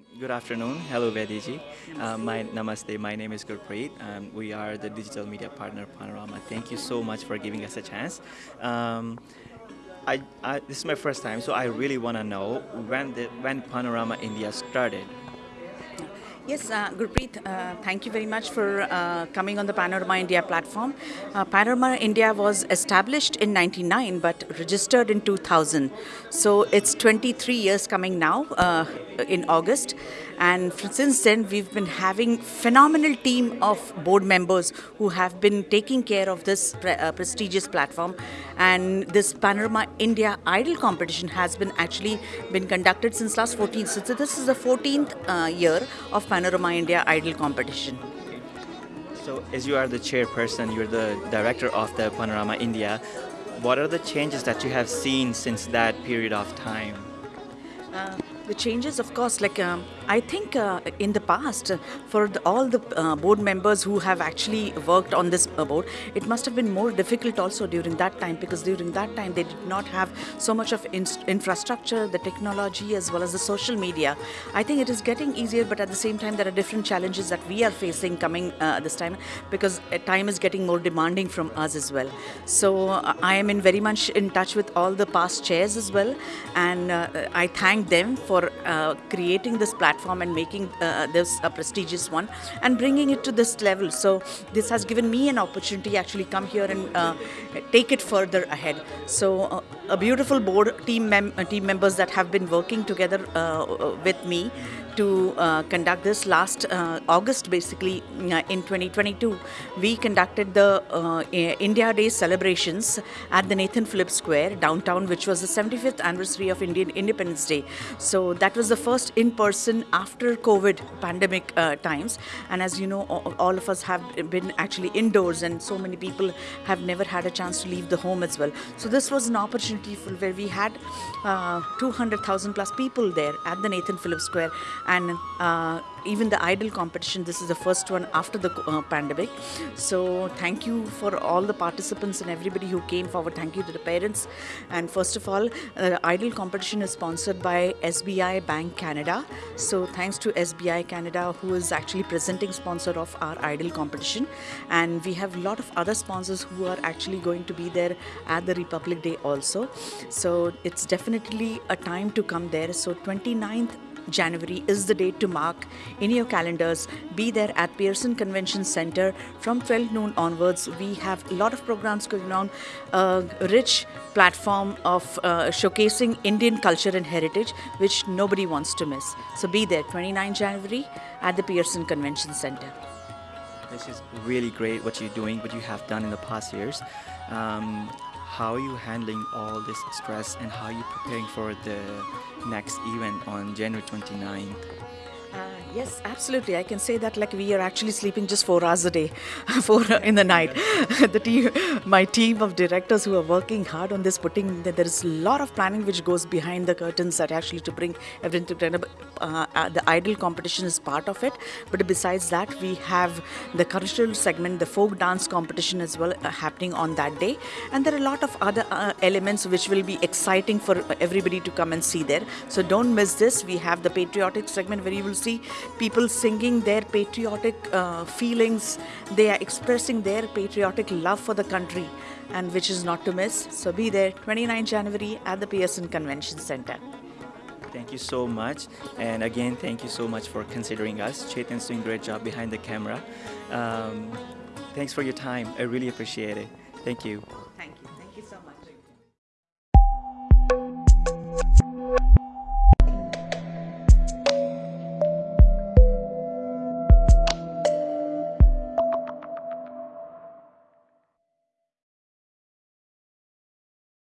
Um, good afternoon. Hello, Vediji. Uh, my namaste. My name is Gurpreet. Um, we are the digital media partner Panorama. Thank you so much for giving us a chance. Um, I, I, this is my first time, so I really want to know when the, when Panorama India started. Yes, uh, Gurpreet, uh, thank you very much for uh, coming on the Panorama India platform. Uh, Panorama India was established in 99 but registered in 2000. So it's 23 years coming now uh, in August. And since then, we've been having phenomenal team of board members who have been taking care of this pre uh, prestigious platform. And this Panorama India Idol competition has been actually been conducted since last 14. So this is the 14th uh, year of Panorama India Idol competition. So as you are the chairperson, you're the director of the Panorama India, what are the changes that you have seen since that period of time? Uh, the changes, of course, like um, I think uh, in the past, uh, for the, all the uh, board members who have actually worked on this uh, board, it must have been more difficult also during that time because during that time they did not have so much of in infrastructure, the technology, as well as the social media. I think it is getting easier, but at the same time, there are different challenges that we are facing coming uh, this time because uh, time is getting more demanding from us as well. So I am in very much in touch with all the past chairs as well, and I thank them for creating this platform platform and making uh, this a prestigious one and bringing it to this level. So this has given me an opportunity actually come here and uh, take it further ahead. So uh, a beautiful board team, mem uh, team members that have been working together uh, uh, with me to uh, conduct this last uh, August basically uh, in 2022 we conducted the uh, India Day celebrations at the Nathan Phillips Square downtown which was the 75th anniversary of Indian Independence Day so that was the first in person after COVID pandemic uh, times. And as you know all of us have been actually indoors and so many people have never had a chance to leave the home as well. So this was an opportunity for where we had uh, 200,000 plus people there at the Nathan Phillips Square. And uh, even the idol competition this is the first one after the uh, pandemic. So thank you for all the participants and everybody who came forward. Thank you to the parents. And first of all uh, idol competition is sponsored by SBI Bank Canada. So thanks to SBI Canada who is actually presenting sponsor of our idol competition. And we have a lot of other sponsors who are actually going to be there at the Republic Day also. So it's definitely a time to come there. So 29th January is the date to mark in your calendars. Be there at Pearson Convention Center from 12 noon onwards. We have a lot of programs going on, a rich platform of uh, showcasing Indian culture and heritage, which nobody wants to miss. So be there 29 January at the Pearson Convention Center. This is really great what you're doing, what you have done in the past years. Um, how are you handling all this stress and how are you preparing for the next event on January 29th? Uh, yes, absolutely. I can say that like we are actually sleeping just four hours a day, four in the night. the team, my team of directors who are working hard on this, putting there is a lot of planning which goes behind the curtains that actually to bring everything together. Uh, uh, the idol competition is part of it, but besides that, we have the cultural segment, the folk dance competition as well uh, happening on that day, and there are a lot of other uh, elements which will be exciting for everybody to come and see there. So don't miss this. We have the patriotic segment where you will see people singing their patriotic uh, feelings. They are expressing their patriotic love for the country and which is not to miss. So be there 29 January at the Pearson Convention Center. Thank you so much. And again, thank you so much for considering us. Chetan's doing a great job behind the camera. Um, thanks for your time. I really appreciate it. Thank you.